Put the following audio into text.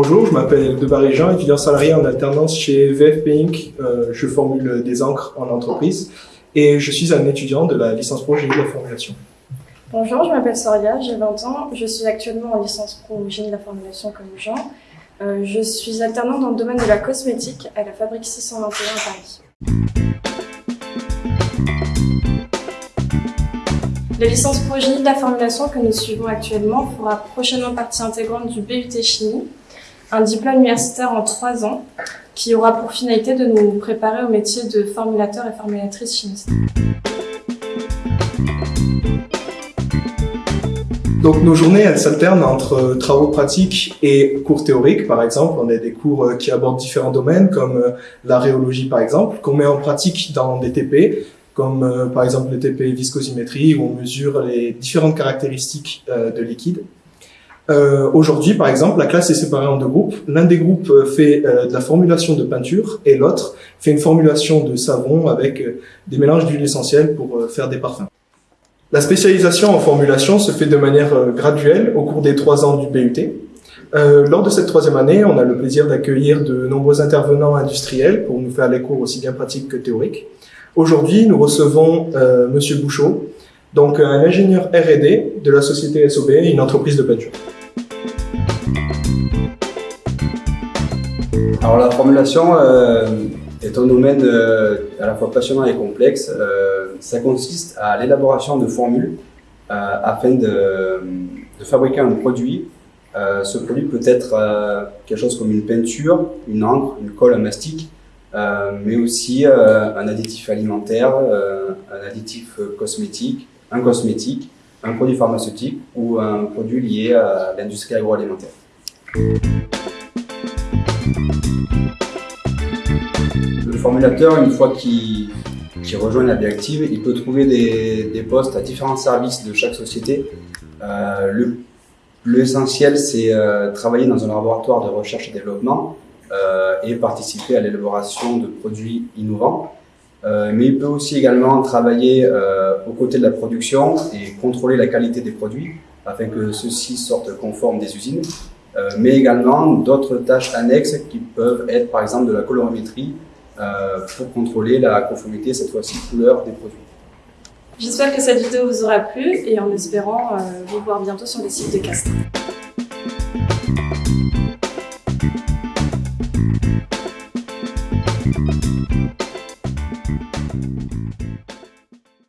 Bonjour, je m'appelle Debarry Jean, étudiant salarié en alternance chez VFP Inc. Euh, je formule des encres en entreprise et je suis un étudiant de la licence pro génie de la formulation. Bonjour, je m'appelle Soria, j'ai 20 ans, je suis actuellement en licence pro génie de la formulation comme Jean. Euh, je suis alternant dans le domaine de la cosmétique à la fabrique 621 à Paris. La licence pro génie de la formulation que nous suivons actuellement fera prochainement partie intégrante du BUT Chimie, un diplôme universitaire en trois ans qui aura pour finalité de nous préparer au métier de formulateur et formulatrice chimiste. Donc nos journées, elles s'alternent entre travaux pratiques et cours théoriques. Par exemple, on a des cours euh, qui abordent différents domaines, comme euh, la rhéologie par exemple, qu'on met en pratique dans des TP, comme euh, par exemple le TP viscosimétrie, où on mesure les différentes caractéristiques de liquide. Euh, Aujourd'hui, par exemple, la classe est séparée en deux groupes. L'un des groupes euh, fait euh, de la formulation de peinture et l'autre fait une formulation de savon avec euh, des mélanges d'huile essentielle pour faire des parfums. La spécialisation en formulation se fait de manière graduelle au cours des trois ans du BUT. lors de cette troisième année, on a le plaisir d'accueillir de nombreux intervenants industriels pour nous faire les cours aussi bien pratiques que théoriques. Aujourd'hui, nous recevons Monsieur Bouchot, donc un ingénieur R&D de la société SOB, une entreprise de peinture. Alors la formulation euh, est un domaine euh, à la fois passionnant et complexe. Euh, ça consiste à l'élaboration de formules afin de, fabriquer un produit. ce produit peut être quelque chose comme une peinture, une encre, une colle, un mastic, mais aussi un additif alimentaire, un additif cosmétique, un cosmétique, un produit pharmaceutique ou un produit lié à l'industrie agroalimentaire. Le formulateur, une fois qu'il rejoint la vie active, il peut trouver des, postes à différents services de chaque société. Euh, L'essentiel, c'est euh, travailler dans un laboratoire de recherche et développement euh, et participer à l'élaboration de produits innovants. Euh, mais il peut aussi également travailler aux côtés de la production et contrôler la qualité des produits afin que ceux-ci sortent conformes des usines. Mais également d'autres tâches annexes qui peuvent être par exemple de la colorimétrie pour contrôler la conformité, cette fois-ci couleur des produits. J'espère que cette vidéo vous aura plu et en espérant euh, vous voir bientôt sur les sites de Castres.